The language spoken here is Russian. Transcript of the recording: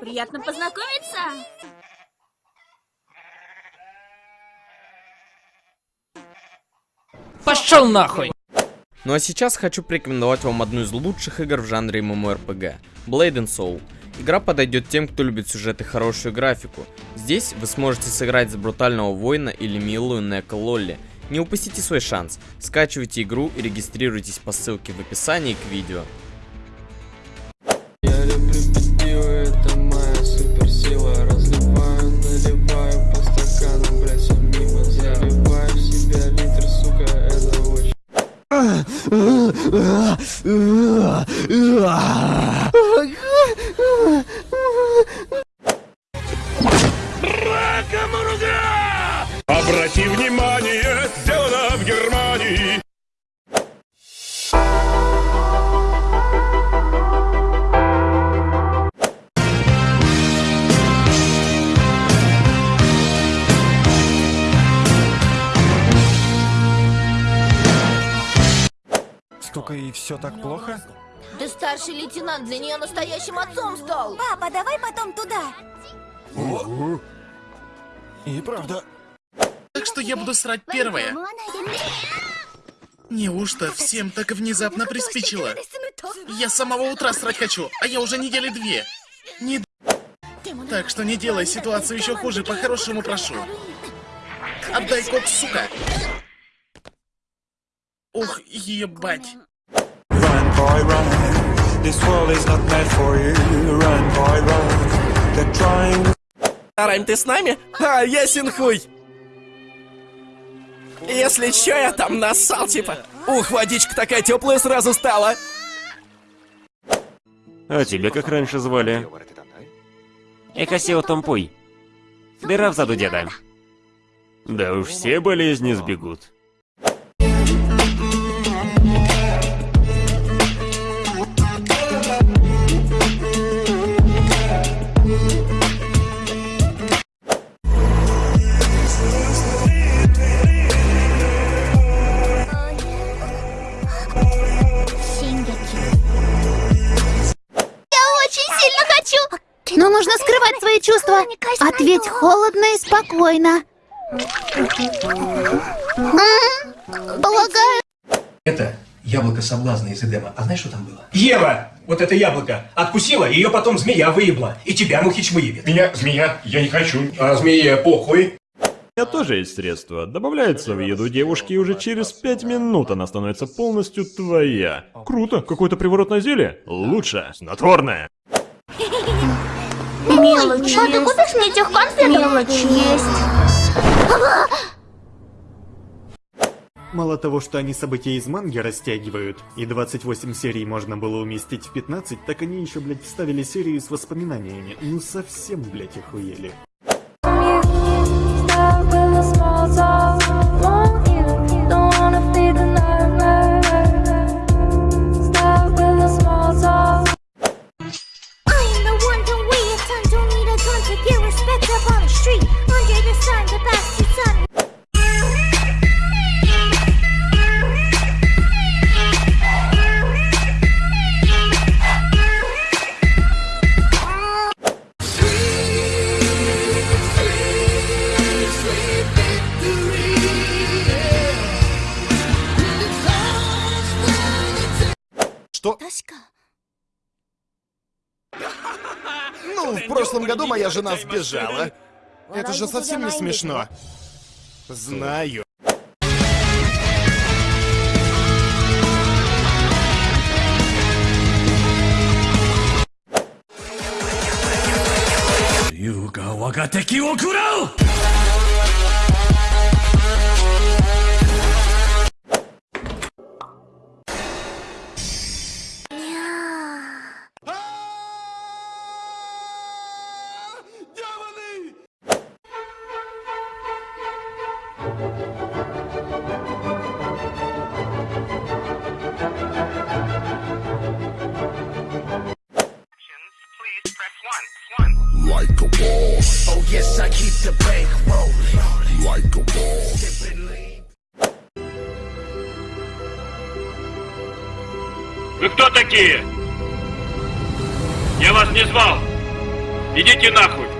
Приятно познакомиться. Пошел нахуй! Ну а сейчас хочу порекомендовать вам одну из лучших игр в жанре MMORPG – Blade and Soul. Игра подойдет тем, кто любит сюжет и хорошую графику. Здесь вы сможете сыграть за брутального воина или милую Неко Лолли. Не упустите свой шанс. Скачивайте игру и регистрируйтесь по ссылке в описании к видео. 呃呃呃啊呃呃呃 и все так плохо? Ты старший лейтенант, для нее настоящим отцом стал. Папа, давай потом туда. И правда. Так что я буду срать первая. Неужто всем так внезапно приспичило? Я с самого утра срать хочу, а я уже недели две. Не... Так что не делай ситуацию еще хуже, по-хорошему прошу. Отдай кокс, сука! Ух, ебать. Run, boy, run. This world is not meant for you. Run, boy, run. They're trying Райм, ты с нами? А, ясен хуй! Если чё, я там нассал, типа. Ух, водичка такая теплая сразу стала. А тебя как раньше звали? Экосео Томпуй. Дыра в заду деда. Да уж все болезни сбегут. Но нужно скрывать свои чувства. Ответь холодно и спокойно. Полагаю, Это яблоко соблазна из Эдема. А знаешь, что там было? Ева! Вот это яблоко откусила, ее потом змея выебла. И тебя мухич выебет. Меня, змея, я не хочу. А змея, похуй. У меня тоже есть средство. Добавляется в еду девушки, и уже через пять минут она становится полностью твоя. Круто, какое-то приворотное зелье? Лучше, снотворное. Мелочь а ты купишь мне этих конфетов? Мелочь есть. Мало того, что они события из манги растягивают, и 28 серий можно было уместить в 15, так они еще, блядь, вставили серию с воспоминаниями. Ну совсем, блядь, охуели. Что? Ну, в прошлом году моя жена сбежала. Это же совсем не смешно. Знаю. Oh. Вы кто такие? Я вас не звал. Идите нахуй!